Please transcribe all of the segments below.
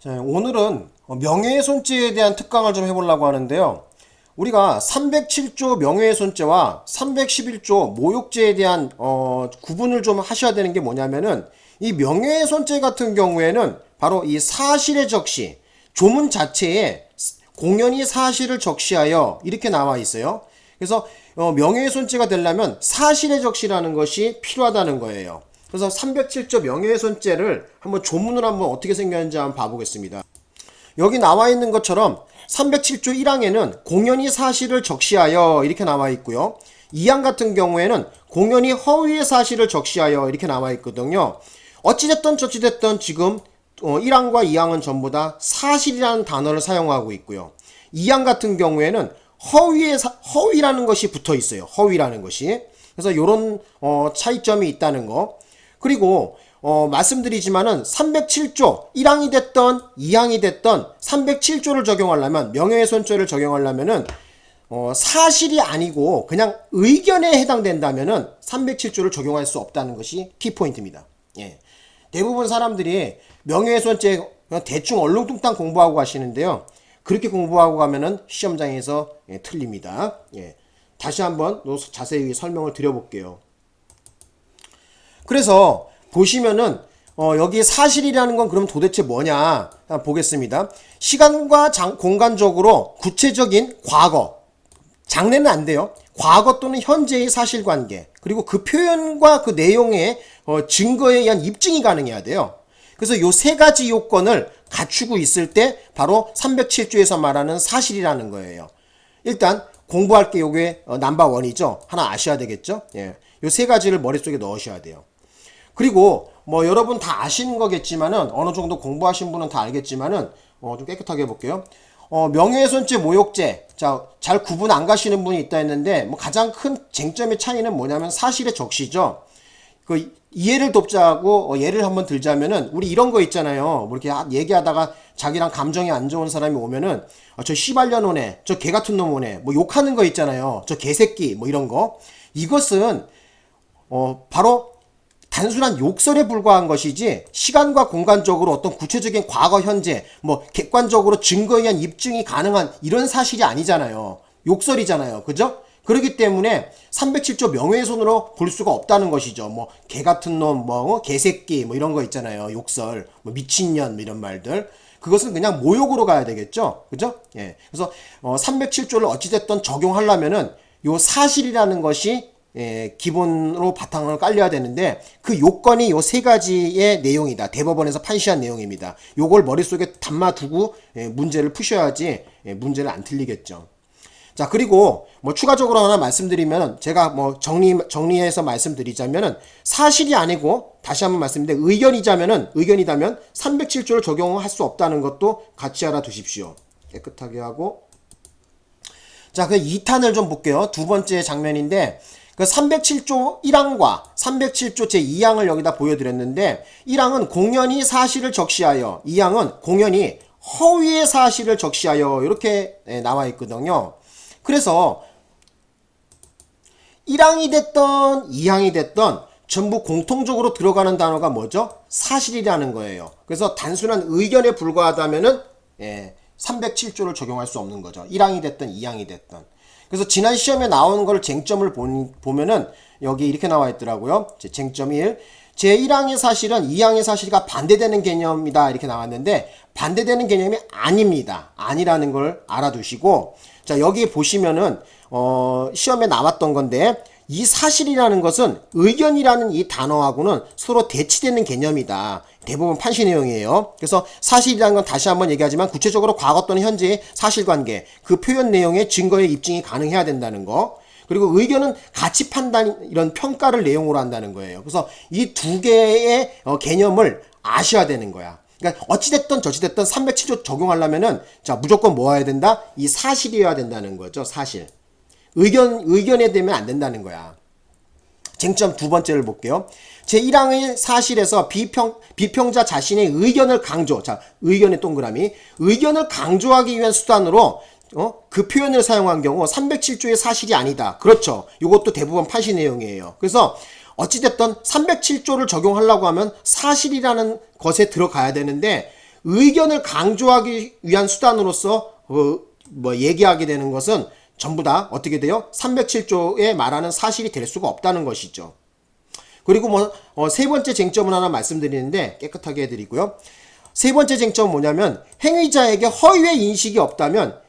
자, 오늘은 명예훼손죄에 대한 특강을 좀 해보려고 하는데요. 우리가 307조 명예훼손죄와 311조 모욕죄에 대한 어, 구분을 좀 하셔야 되는 게 뭐냐면은 이 명예훼손죄 같은 경우에는 바로 이 사실의 적시 조문 자체에 공연히 사실을 적시하여 이렇게 나와 있어요. 그래서 어, 명예훼손죄가 되려면 사실의 적시라는 것이 필요하다는 거예요. 그래서 307조 명예훼손죄를 한번 조문을 한번 어떻게 생겼는지 한번 봐보겠습니다. 여기 나와 있는 것처럼 307조 1항에는 공연히 사실을 적시하여 이렇게 나와 있고요. 2항 같은 경우에는 공연히 허위의 사실을 적시하여 이렇게 나와 있거든요. 어찌됐든 저찌됐든 지금 1항과 어, 2항은 전부 다 사실이라는 단어를 사용하고 있고요. 2항 같은 경우에는 허위의 사, 허위라는 것이 붙어 있어요. 허위라는 것이. 그래서 이런 어, 차이점이 있다는 거. 그리고 어, 말씀드리지만은 307조 1항이 됐던 2항이 됐던 307조를 적용하려면 명예훼손죄를 적용하려면은 어, 사실이 아니고 그냥 의견에 해당된다면은 307조를 적용할 수 없다는 것이 키포인트입니다. 예. 대부분 사람들이 명예훼손죄 대충 얼렁뚱땅 공부하고 가시는데요. 그렇게 공부하고 가면은 시험장에서 예, 틀립니다. 예. 다시 한번 자세히 설명을 드려볼게요. 그래서 보시면은 어, 여기 사실이라는 건 그럼 도대체 뭐냐 보겠습니다. 시간과 장, 공간적으로 구체적인 과거, 장래는 안 돼요. 과거 또는 현재의 사실관계 그리고 그 표현과 그 내용의 어, 증거에 의한 입증이 가능해야 돼요. 그래서 요 세 가지 요건을 갖추고 있을 때 바로 307조에서 말하는 사실이라는 거예요. 일단 공부할 게 요게 어, 넘버원이죠. 하나 아셔야 되겠죠. 예. 요 세 가지를 머릿속에 넣으셔야 돼요. 그리고 뭐 여러분 다 아시는 거겠지만은 어느 정도 공부하신 분은 다 알겠지만은 어 좀 깨끗하게 해볼게요. 어 명예훼손죄, 모욕죄 자 잘 구분 안 가시는 분이 있다 했는데 뭐 가장 큰 쟁점의 차이는 뭐냐면 사실의 적시죠. 그 이해를 돕자고 어, 예를 한번 들자면은 우리 이런 거 있잖아요. 뭐 이렇게 얘기하다가 자기랑 감정이 안 좋은 사람이 오면은 어, 저 씨발년 오네, 저 개 같은 놈 오네, 뭐 욕하는 거 있잖아요. 저 개새끼 뭐 이런 거 이것은 어 바로 단순한 욕설에 불과한 것이지 시간과 공간적으로 어떤 구체적인 과거 현재 뭐 객관적으로 증거에 의한 입증이 가능한 이런 사실이 아니잖아요. 욕설이잖아요. 그죠? 그렇기 때문에 307조 명예훼손으로 볼 수가 없다는 것이죠. 뭐 개 같은 놈, 뭐 어? 개새끼 뭐 이런 거 있잖아요. 욕설, 뭐 미친년 뭐 이런 말들. 그것은 그냥 모욕으로 가야 되겠죠. 그죠? 예. 그래서 어 307조를 어찌됐든 적용하려면은 요 사실이라는 것이 예, 기본으로 바탕을 깔려야 되는데 그 요건이 요 세 가지의 내용이다. 대법원에서 판시한 내용입니다. 요걸 머릿속에 담아두고 예, 문제를 푸셔야지 예, 문제를 안 틀리겠죠. 자 그리고 뭐 추가적으로 하나 말씀드리면 제가 뭐 정리 정리해서 말씀드리자면은 사실이 아니고 다시 한번 말씀드리는데 의견이자면은 의견이다면 307조를 적용할 수 없다는 것도 같이 알아두십시오. 깨끗하게 하고 자 그 2탄을 좀 볼게요. 두 번째 장면인데 그 307조 1항과 307조 제2항을 여기다 보여드렸는데 1항은 공연히 사실을 적시하여 2항은 공연히 허위의 사실을 적시하여 이렇게 예, 나와 있거든요. 그래서 1항이 됐던 2항이 됐던 전부 공통적으로 들어가는 단어가 뭐죠? 사실이라는 거예요. 그래서 단순한 의견에 불과하다면은 예, 307조를 적용할 수 없는 거죠. 1항이 됐든 2항이 됐든. 그래서 지난 시험에 나오는 걸 쟁점을 보면은 여기 이렇게 나와 있더라고요. 쟁점 1. 제1항의 사실은 2항의 사실과 반대되는 개념이다 이렇게 나왔는데 반대되는 개념이 아닙니다. 아니라는 걸 알아두시고 자 여기 보시면은 어 시험에 나왔던 건데 이 사실이라는 것은 의견이라는 이 단어하고는 서로 대치되는 개념이다. 대부분 판시 내용이에요. 그래서 사실이라는 건 다시 한번 얘기하지만 구체적으로 과거 또는 현재의 사실관계, 그 표현 내용의 증거의 입증이 가능해야 된다는 거. 그리고 의견은 가치 판단 이런 평가를 내용으로 한다는 거예요. 그래서 이 두 개의 어, 개념을 아셔야 되는 거야. 그러니까 어찌됐든 저찌됐든 307조 적용하려면은 자 무조건 모아야 된다? 이 사실이어야 된다는 거죠. 사실. 의견, 의견에 되면 안 된다는 거야. 쟁점 두 번째를 볼게요. 제1항의 사실에서 비평, 비평자 자신의 의견을 강조. 자, 의견의 동그라미. 의견을 강조하기 위한 수단으로 어? 그 표현을 사용한 경우 307조의 사실이 아니다. 그렇죠. 이것도 대부분 판시 내용이에요. 그래서 어찌됐든 307조를 적용하려고 하면 사실이라는 것에 들어가야 되는데 의견을 강조하기 위한 수단으로서 어, 뭐 얘기하게 되는 것은 전부 다 어떻게 돼요? 307조에 말하는 사실이 될 수가 없다는 것이죠. 그리고 뭐세 번째 쟁점을 하나 말씀드리는데 깨끗하게 해드리고요. 세 번째 쟁점은 뭐냐면 행위자에게 허위의 인식이 없다면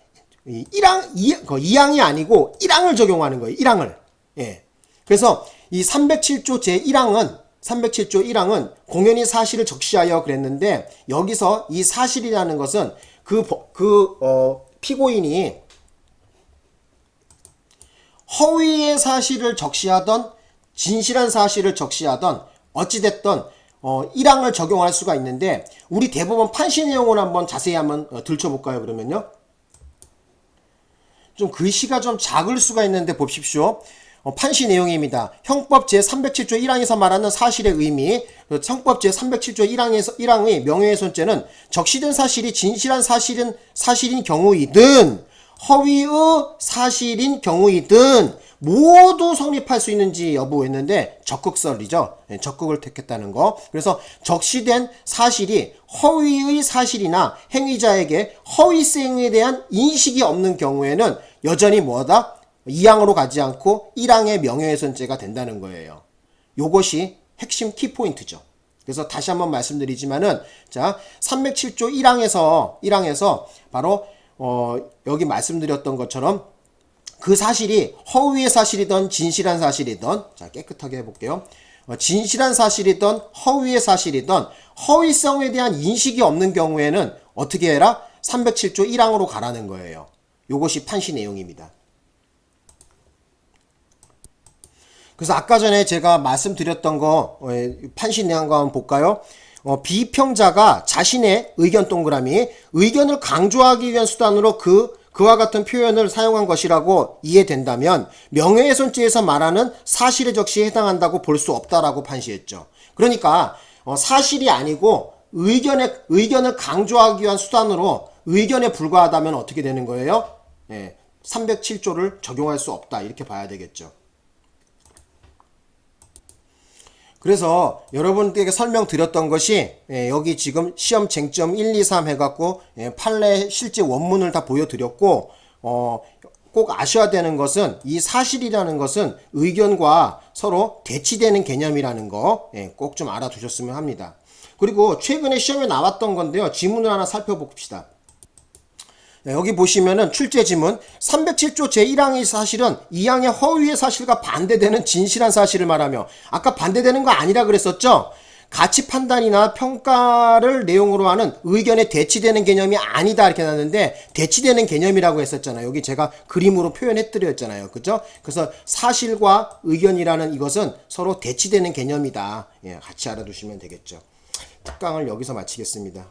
이 1항 2, 2항이 아니고 1항을 적용하는 거예요. 1항을. 예. 그래서 이 307조 제1항은 307조 1항은 공연히 사실을 적시하여 그랬는데 여기서 이 사실이라는 것은 그, 그, 어, 피고인이 허위의 사실을 적시하던 진실한 사실을 적시하던 어찌됐던 어, 1항을 적용할 수가 있는데 우리 대법원 판시 내용을 한번 자세히 한번 어, 들춰볼까요 그러면요 좀 글씨가 좀 작을 수가 있는데 보십시오 어, 판시 내용입니다. 형법 제307조 1항에서 말하는 사실의 의미, 그 형법 제307조 1항에서 1항의 명예훼손죄는 적시된 사실이 진실한 사실은 사실인 경우이든 허위의 사실인 경우이든 모두 성립할 수 있는지 여부 했는데 적극설이죠. 네, 적극을 택했다는 거. 그래서 적시된 사실이 허위의 사실이나 행위자에게 허위성에 대한 인식이 없는 경우에는 여전히 뭐다? 2항으로 가지 않고 1항의 명예훼손죄가 된다는 거예요. 요것이 핵심 키포인트죠. 그래서 다시 한번 말씀드리지만은 자 307조 1항에서 1항에서 바로 어 여기 말씀드렸던 것처럼 그 사실이 허위의 사실이든 진실한 사실이든 자 깨끗하게 해볼게요. 어, 진실한 사실이든 허위의 사실이든 허위성에 대한 인식이 없는 경우에는 어떻게 해라? 307조 1항으로 가라는 거예요. 요것이 판시 내용입니다. 그래서 아까 전에 제가 말씀드렸던 거 어, 판신 내용거 한번 볼까요? 어, 비평자가 자신의 의견 동그라미 의견을 강조하기 위한 수단으로 그 그와 같은 표현을 사용한 것이라고 이해된다면 명예훼손죄에서 말하는 사실의 적시에 해당한다고 볼 수 없다라고 판시했죠. 그러니까 어, 사실이 아니고 의견의 의견을 강조하기 위한 수단으로 의견에 불과하다면 어떻게 되는 거예요? 예, 307조를 적용할 수 없다 이렇게 봐야 되겠죠. 그래서 여러분께 설명드렸던 것이 예, 여기 지금 시험 쟁점 1, 2, 3 해갖고 예, 판례 실제 원문을 다 보여드렸고 어, 꼭 아셔야 되는 것은 이 사실이라는 것은 의견과 서로 대치되는 개념이라는 거 꼭 좀 알아두셨으면 합니다. 그리고 최근에 시험에 나왔던 건데요. 지문을 하나 살펴봅시다. 네, 여기 보시면은 출제 지문 307조 제1항의 사실은 2항의 허위의 사실과 반대되는 진실한 사실을 말하며 아까 반대되는 거 아니라 그랬었죠? 가치 판단이나 평가를 내용으로 하는 의견에 대치되는 개념이 아니다 이렇게 나왔는데 대치되는 개념이라고 했었잖아요. 여기 제가 그림으로 표현해 드렸잖아요. 그죠? 그래서 사실과 의견이라는 이것은 서로 대치되는 개념이다. 예, 같이 알아두시면 되겠죠. 특강을 여기서 마치겠습니다.